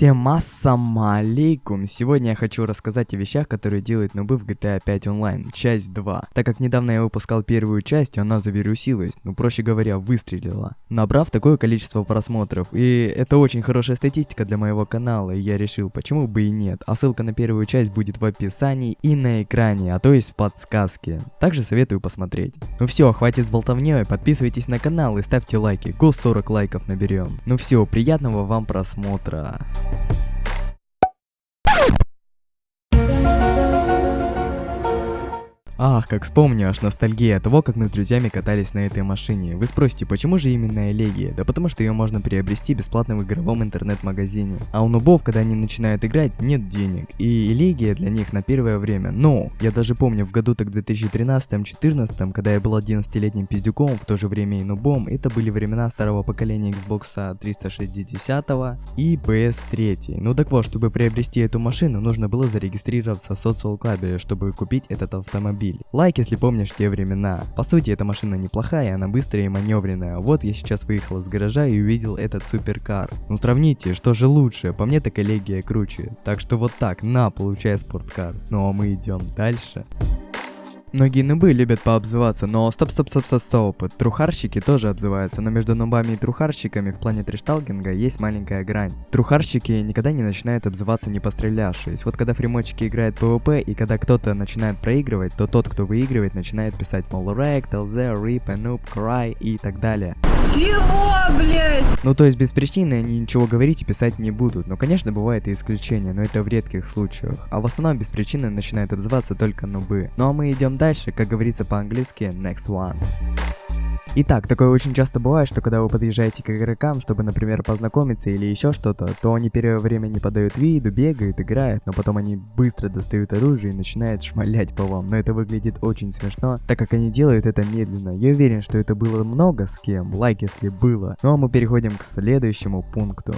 Всем ассаму алейкум! Сегодня я хочу рассказать о вещах, которые делают нубы в GTA 5 Online, часть 2. Так как недавно я выпускал первую часть, она завирусилась, ну проще говоря, выстрелила. Набрав такое количество просмотров, и это очень хорошая статистика для моего канала, и я решил, почему бы и нет. А ссылка на первую часть будет в описании и на экране, а то есть в подсказке. Также советую посмотреть. Ну все, хватит с болтовней, подписывайтесь на канал и ставьте лайки, гос 40 лайков наберем. Ну все, приятного вам просмотра. Ах, как вспомню, аж ностальгия того, как мы с друзьями катались на этой машине. Вы спросите, почему же именно Элегия? Да потому что ее можно приобрести бесплатно в игровом интернет-магазине. А у нубов, когда они начинают играть, нет денег. И Элегия для них на первое время. Но, я даже помню, в году так 2013-14, когда я был 11-летним пиздюком, в то же время и нубом, это были времена старого поколения Xbox 360 и PS3. Ну так вот, чтобы приобрести эту машину, нужно было зарегистрироваться в Club, чтобы купить этот автомобиль автомобиль. Лайк, если помнишь те времена. По сути, эта машина неплохая, она быстрая и маневренная. Вот я сейчас выехал из гаража и увидел этот суперкар. Ну сравните, что же лучше, по мне так коллегия круче. Так что вот так, на, получай спорткар. Ну а мы идем дальше. Многие нубы любят пообзываться, но стоп, стоп, стоп, стоп, стоп. Трухарщики тоже обзываются, но между нубами и трухарщиками в плане тришталкинга есть маленькая грань. Трухарщики никогда не начинают обзываться не пострелявшись. Вот когда фримочки играют PvP и когда кто-то начинает проигрывать, то тот, кто выигрывает, начинает писать мол Rect, LZ, RIP, Noob, Cry и так далее. Чего, блять? Ну то есть без причины они ничего говорить и писать не будут. Но конечно бывает и исключения, но это в редких случаях. А в основном без причины начинают обзываться только нубы. Ну а мы идем дальше, как говорится по-английски, next one. Итак, такое очень часто бывает, что когда вы подъезжаете к игрокам, чтобы, например, познакомиться или еще что-то, то они первое время не подают виду, бегают, играют, но потом они быстро достают оружие и начинают шмалять по вам. Но это выглядит очень смешно, так как они делают это медленно. Я уверен, что это было много с кем, лайк если было. Ну а мы переходим к следующему пункту.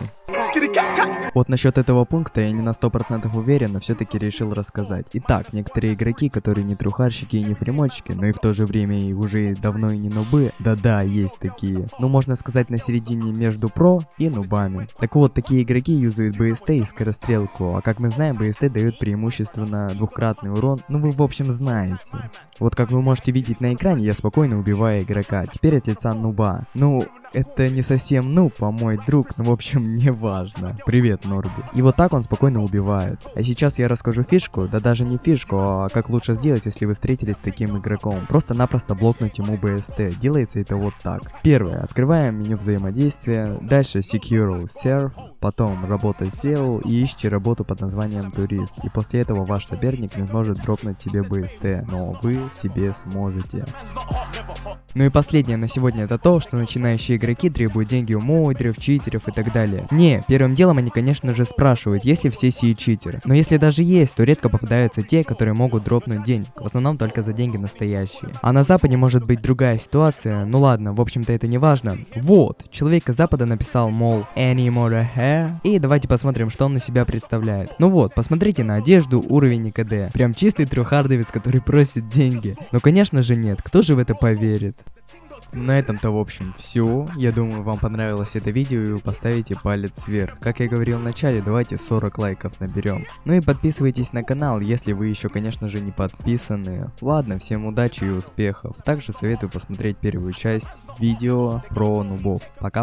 Вот насчет этого пункта я не на 100% уверен, но все-таки решил рассказать. Итак, некоторые игроки, которые не трухарщики и не фримочки, но и в то же время и уже давно и не нубы, да-да, есть такие. Ну, можно сказать, на середине между про и нубами. Так вот, такие игроки юзают BST и скорострелку, а как мы знаем, BST дает преимущественно двухкратный урон, ну вы в общем знаете. Вот как вы можете видеть на экране, я спокойно убиваю игрока, теперь от лица нуба. Ну, это не совсем ну, по мой друг, но в общем не важно. Привет, Норби. И вот так он спокойно убивает. А сейчас я расскажу фишку, да даже не фишку, а как лучше сделать, если вы встретились с таким игроком. Просто-напросто блокнуть ему BST. Делается это вот так. Первое. Открываем меню взаимодействия. Дальше Secure Serve. Потом работа SEO и ищите работу под названием турист. И после этого ваш соперник не сможет дропнуть себе BST, но вы себе сможете. Ну и последнее на сегодня это то, что начинающие игроки требуют деньги у модеров, читеров и так далее. Не, первым делом они конечно же спрашивают, есть ли все сии читеры. Но если даже есть, то редко попадаются те, которые могут дропнуть денег. В основном только за деньги настоящие. А на западе может быть другая ситуация, ну ладно, в общем-то это не важно. Вот, человек из запада написал, мол, any more hair? И давайте посмотрим, что он на себя представляет. Ну вот, посмотрите на одежду, уровень и КД. Прям чистый трехардовец, который просит деньги. Но конечно же нет, кто же в это поверит? На этом-то в общем все. Я думаю вам понравилось это видео и вы поставите палец вверх. Как я говорил в начале, давайте 40 лайков наберем. Ну и подписывайтесь на канал, если вы еще конечно же не подписаны. Ладно, всем удачи и успехов. Также советую посмотреть первую часть видео про нубов. Пока.